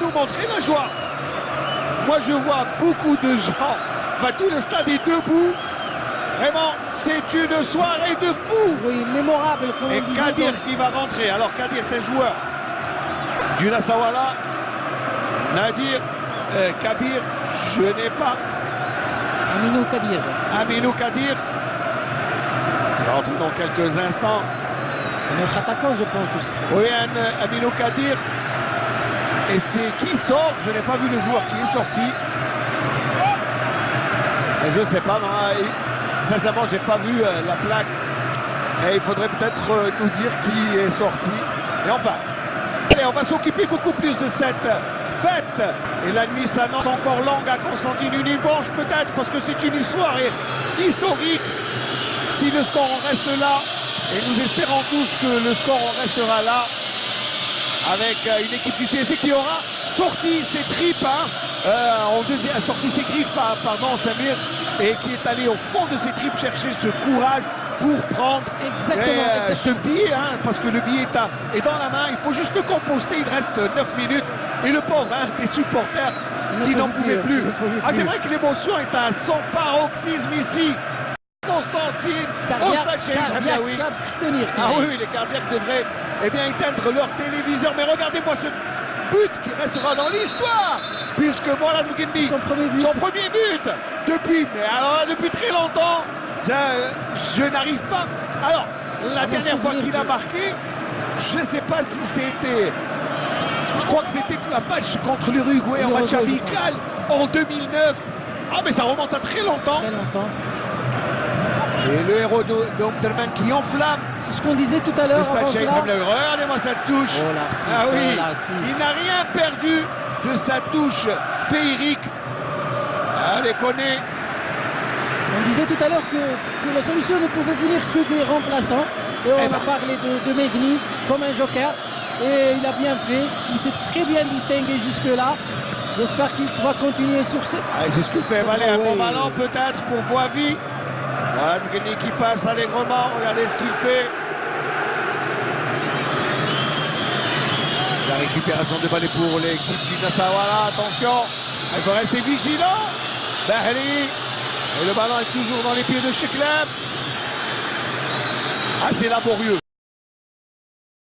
nous montrer la joie. Moi, je vois beaucoup de gens. Enfin, tout le stade est debout. Vraiment, c'est une soirée de fou. Oui, mémorable. Comme Et Kadir qui va rentrer. Alors, Kadir, t'es joueur du Nassawala. Nadir, euh, Kabir, je n'ai pas. Aminou Kadir. Aminou Kadir. Qui va rentrer dans quelques instants. Notre attaquant, je pense aussi. Oui, un, Aminou Kadir. Et c'est qui sort Je n'ai pas vu le joueur qui est sorti. Et je sais pas, sincèrement, j'ai pas vu euh, la plaque. Et il faudrait peut-être euh, nous dire qui est sorti. Mais enfin, on va s'occuper beaucoup plus de cette fête. Et la nuit s'annonce encore longue à Constantine Unibanche peut-être parce que c'est une histoire historique. Si le score en reste là, et nous espérons tous que le score en restera là, avec euh, une équipe du CSC qui aura sorti ses tripes, hein, euh, en deuxième, a sorti ses griffes, pardon Samir, et qui est allé au fond de ses tripes chercher ce courage pour prendre exactement, euh, ce billet, hein, parce que le billet est, est, dans la main, il faut juste le composter, il reste 9 minutes, et le pauvre hein, des supporters qui n'en pouvaient plus. Ah, c'est vrai que l'émotion est à son paroxysme ici. Constantine, cardiaque, oui. tenir, ah oui, les cardiaques devraient eh bien, éteindre leur téléviseur. Mais regardez-moi ce but qui restera dans l'histoire, puisque Mohamed Boukindi, son premier but, son premier but depuis, mais alors depuis très longtemps, je, je n'arrive pas. Alors, la dernière fois qu'il a marqué, je ne sais pas si c'était. Je crois que c'était un match contre l'Uruguay, un match amical en 2009. Ah, mais ça remonte à très longtemps. Très longtemps. Et le héros d'Omderman qui enflamme. C'est ce qu'on disait tout à l'heure. Regardez-moi cette touche. Oh, ah oui, oh, il n'a rien perdu de sa touche féerique. Allez, connaît. On disait tout à l'heure que, que, la solution ne pouvait venir que des remplaçants. Et on eh ben. a parlé de, de Megni comme un joker. Et il a bien fait. Il s'est très bien distingué jusque-là. J'espère qu'il va continuer sur ce. Ah, c'est ce que fait Valé un bon ballon peut-être pour Voivi. Qui passe allègrement. Regardez ce qu'il fait. La récupération de balai pour l'équipe du Nassawala. Attention, il faut rester vigilant. Bahli. Et le ballon est toujours dans les pieds de Sheklem. Ah, c'est laborieux.